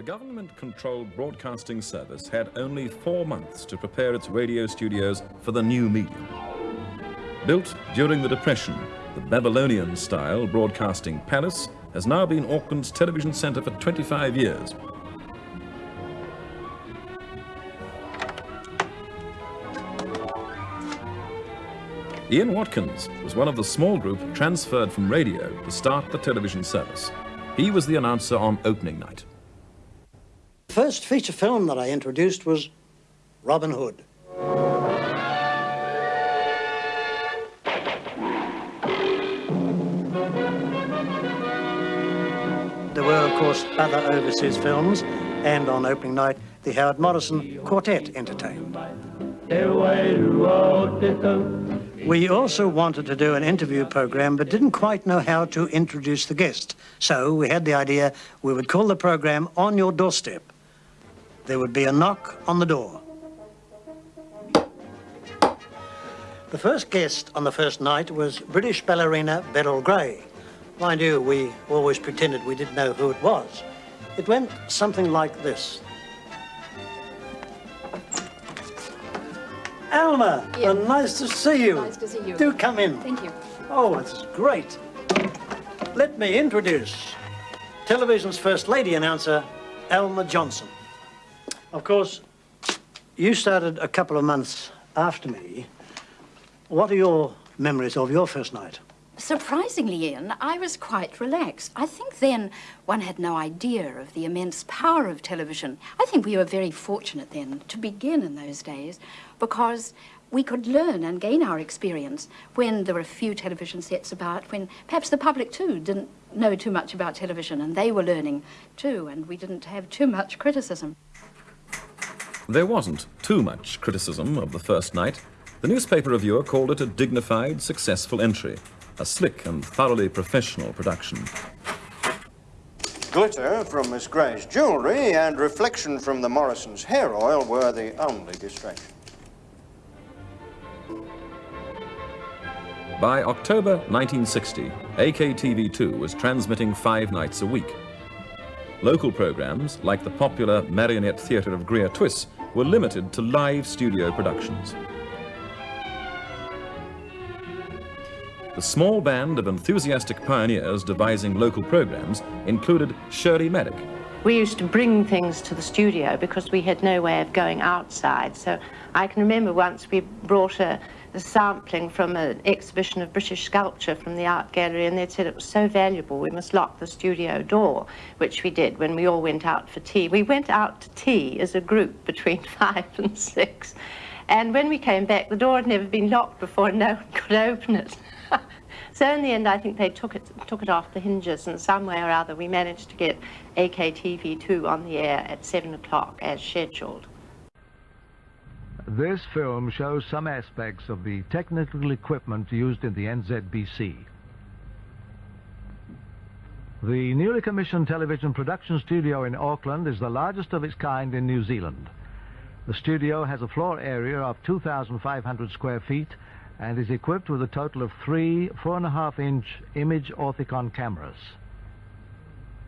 The government-controlled broadcasting service had only four months to prepare its radio studios for the new medium. Built during the Depression, the Babylonian-style broadcasting palace has now been Auckland's television centre for 25 years. Ian Watkins was one of the small group transferred from radio to start the television service. He was the announcer on opening night. The first feature film that I introduced was Robin Hood. There were, of course, other overseas films, and on opening night, the Howard Morrison Quartet entertained. We also wanted to do an interview program, but didn't quite know how to introduce the guest. So we had the idea we would call the program On Your Doorstep. There would be a knock on the door. The first guest on the first night was British ballerina Beryl Grey. Mind you, we always pretended we didn't know who it was. It went something like this. Alma, Yeah. uh, nice to see you. Nice to see you. Do come in. Thank you. Oh, it's great. Let me introduce television's first lady announcer, Alma Johnson. Of course, you started a couple of months after me. What are your memories of your first night? Surprisingly, Ian, I was quite relaxed. I think then one had no idea of the immense power of television. I think we were very fortunate then to begin in those days because we could learn and gain our experience when there were a few television sets about, when perhaps the public too didn't know too much about television and they were learning too, and we didn't have too much criticism. There wasn't too much criticism of the first night. The newspaper reviewer called it a dignified, successful entry, a slick and thoroughly professional production. Glitter from Miss Grey's jewellery and reflection from the Morrison's hair oil were the only distraction. By October 1960, AKTV2 was transmitting five nights a week. Local programs, like the popular Marionette Theatre of Greer Twiss, were limited to live studio productions. The small band of enthusiastic pioneers devising local programs included Shirley Maddock, We used to bring things to the studio because we had no way of going outside. So I can remember once we brought a, a sampling from an exhibition of British sculpture from the art gallery and they'd said it was so valuable we must lock the studio door, which we did when we all went out for tea. We went out to tea as a group between five and six. And when we came back, the door had never been locked before and no one could open it. So in the end, I think they took it took it off the hinges, and some way or other, we managed to get AKTV2 on the air at seven o'clock as scheduled. This film shows some aspects of the technical equipment used in the NZBC. The newly commissioned television production studio in Auckland is the largest of its kind in New Zealand. The studio has a floor area of 2,500 square feet and is equipped with a total of three four and a half inch image orthicon cameras.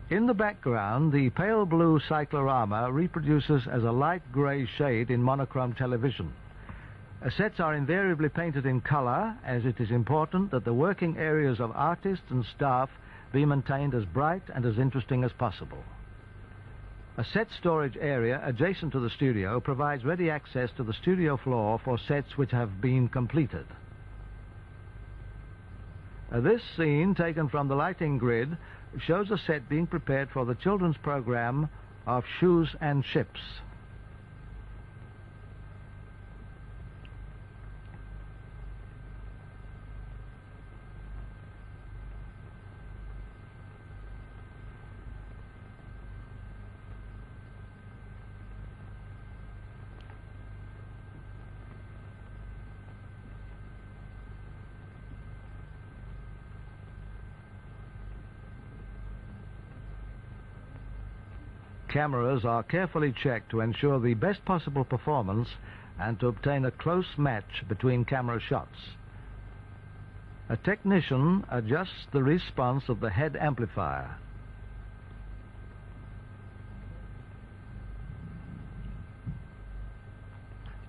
In the background, the pale blue cyclorama reproduces as a light grey shade in monochrome television. Uh, Sets are invariably painted in colour, as it is important that the working areas of artists and staff be maintained as bright and as interesting as possible. A set storage area adjacent to the studio provides ready access to the studio floor for sets which have been completed. Uh, this scene, taken from the lighting grid, shows a set being prepared for the children's program of Shoes and Ships. cameras are carefully checked to ensure the best possible performance and to obtain a close match between camera shots. A technician adjusts the response of the head amplifier.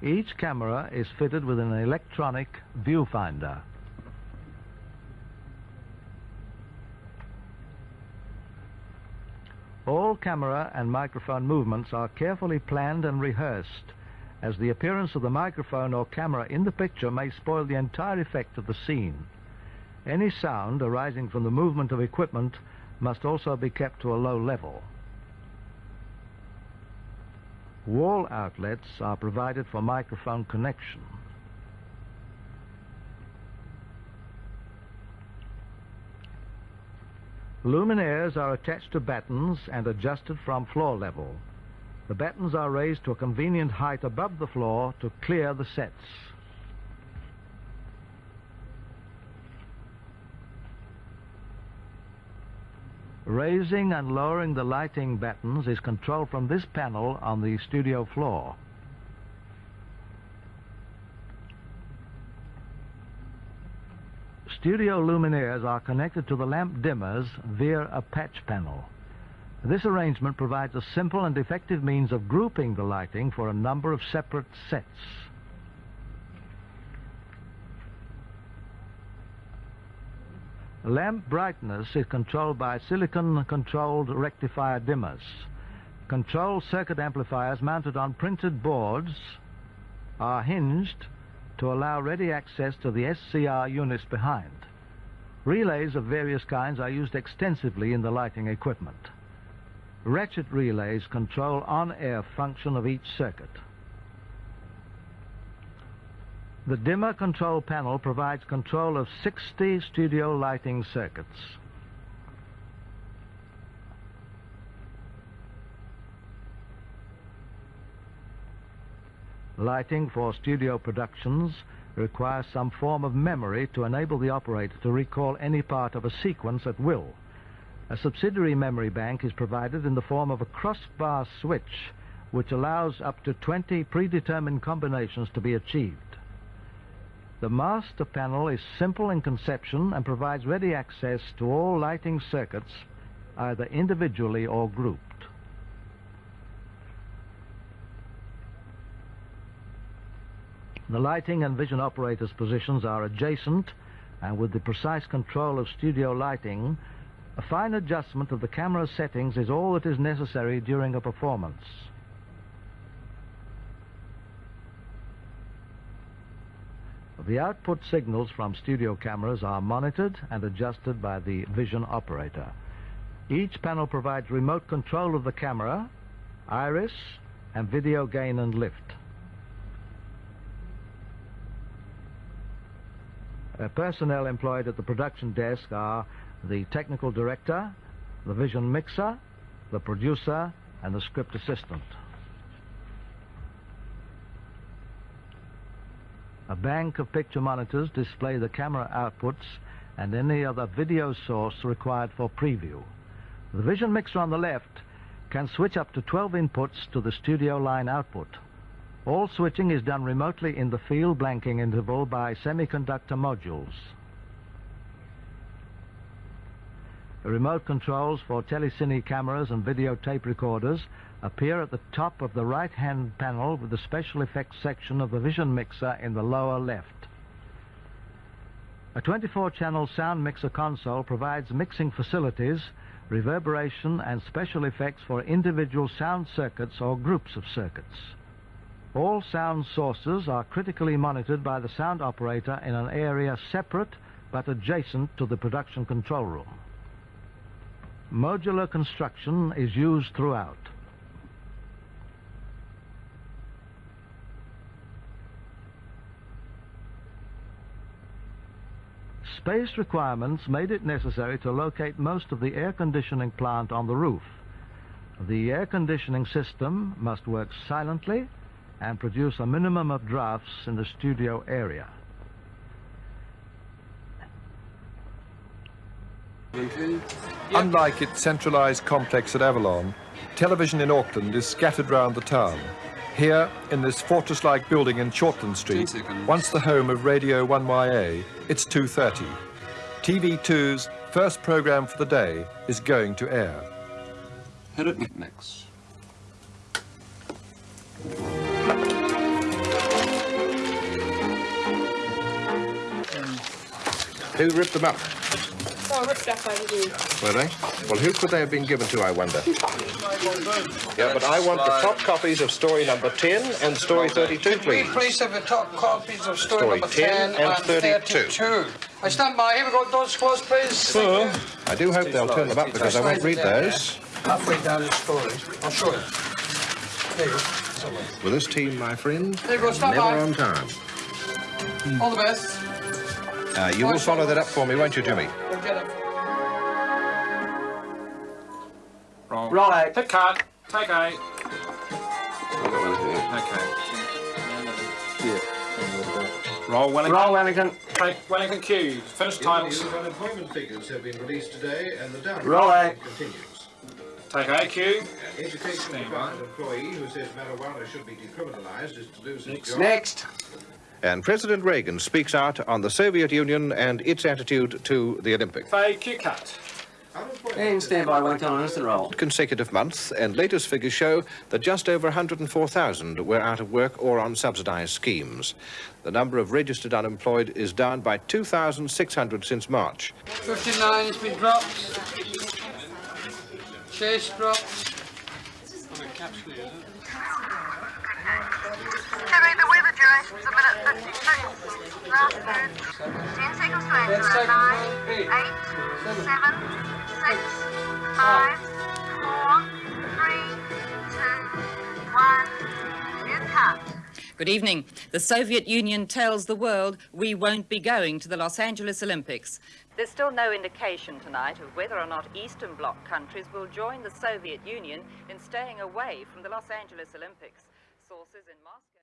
Each camera is fitted with an electronic viewfinder. All camera and microphone movements are carefully planned and rehearsed, as the appearance of the microphone or camera in the picture may spoil the entire effect of the scene. Any sound arising from the movement of equipment must also be kept to a low level. Wall outlets are provided for microphone connection. Luminaires are attached to battens and adjusted from floor level. The battens are raised to a convenient height above the floor to clear the sets. Raising and lowering the lighting battens is controlled from this panel on the studio floor. Studio luminaires are connected to the lamp dimmers via a patch panel. This arrangement provides a simple and effective means of grouping the lighting for a number of separate sets. Lamp brightness is controlled by silicon-controlled rectifier dimmers. Control circuit amplifiers mounted on printed boards are hinged to allow ready access to the SCR units behind. Relays of various kinds are used extensively in the lighting equipment. Ratchet relays control on-air function of each circuit. The dimmer control panel provides control of 60 studio lighting circuits. Lighting for studio productions requires some form of memory to enable the operator to recall any part of a sequence at will. A subsidiary memory bank is provided in the form of a crossbar switch which allows up to 20 predetermined combinations to be achieved. The master panel is simple in conception and provides ready access to all lighting circuits either individually or grouped. The lighting and vision operators' positions are adjacent and with the precise control of studio lighting, a fine adjustment of the camera settings is all that is necessary during a performance. The output signals from studio cameras are monitored and adjusted by the vision operator. Each panel provides remote control of the camera, iris, and video gain and lift. Uh, personnel employed at the production desk are the technical director, the vision mixer, the producer, and the script assistant. A bank of picture monitors display the camera outputs and any other video source required for preview. The vision mixer on the left can switch up to 12 inputs to the studio line output. All switching is done remotely in the field blanking interval by semiconductor modules. The remote controls for telecine cameras and videotape recorders appear at the top of the right-hand panel with the special effects section of the vision mixer in the lower left. A 24-channel sound mixer console provides mixing facilities, reverberation and special effects for individual sound circuits or groups of circuits. All sound sources are critically monitored by the sound operator in an area separate but adjacent to the production control room. Modular construction is used throughout. Space requirements made it necessary to locate most of the air conditioning plant on the roof. The air conditioning system must work silently and produce a minimum of drafts in the studio area. Unlike its centralised complex at Avalon, television in Auckland is scattered round the town. Here, in this fortress-like building in Shortland Street, once the home of Radio 1YA, it's 2.30. TV2's first programme for the day is going to air. Hit it, Mix. Who ripped them up? Oh, ripped up over here. Were they? Well, who could they have been given to, I wonder? Yeah, but I want the top copies of story number 10 and story 32, Could we please. please have the top copies of story, Story number 10 10, and 32. I stand by. Here we go. Doors closed, please. Sure. I do hope they'll turn them up because I won't read those. Halfway down the story. I'll show you. There you go. With this team, my friend, There you go. Never by. on time. All the best. Uh, you will follow that up for me, won't you, Jimmy? We'll Pick it. Roll. Roll out. Take card. Take A. Okay. Yeah. Roll Wellington. Roll, Wellington. Take Wellington Q. Finish titles. unemployment figures have been released today and the downward Roll out. continues. Take AQ. Education Stand of an employee who says marijuana should be decriminalized is to lose his job. Next. And President Reagan speaks out on the Soviet Union and its attitude to the Olympics. Fade Q cut. And stand by, Wellington, on instant roll. Consecutive months, and latest figures show that just over 104,000 were out of work or on subsidized schemes. The number of registered unemployed is down by 2,600 since March. 59 has been dropped. Chase dropped. Considering the weather a minute 56. Last word. 10 seconds to answer. 9, 8, 7, 6, 5, 4, 3, 2, 1. Good evening. The Soviet Union tells the world we won't be going to the Los Angeles Olympics. There's still no indication tonight of whether or not Eastern Bloc countries will join the Soviet Union in staying away from the Los Angeles Olympics. Sources in Moscow.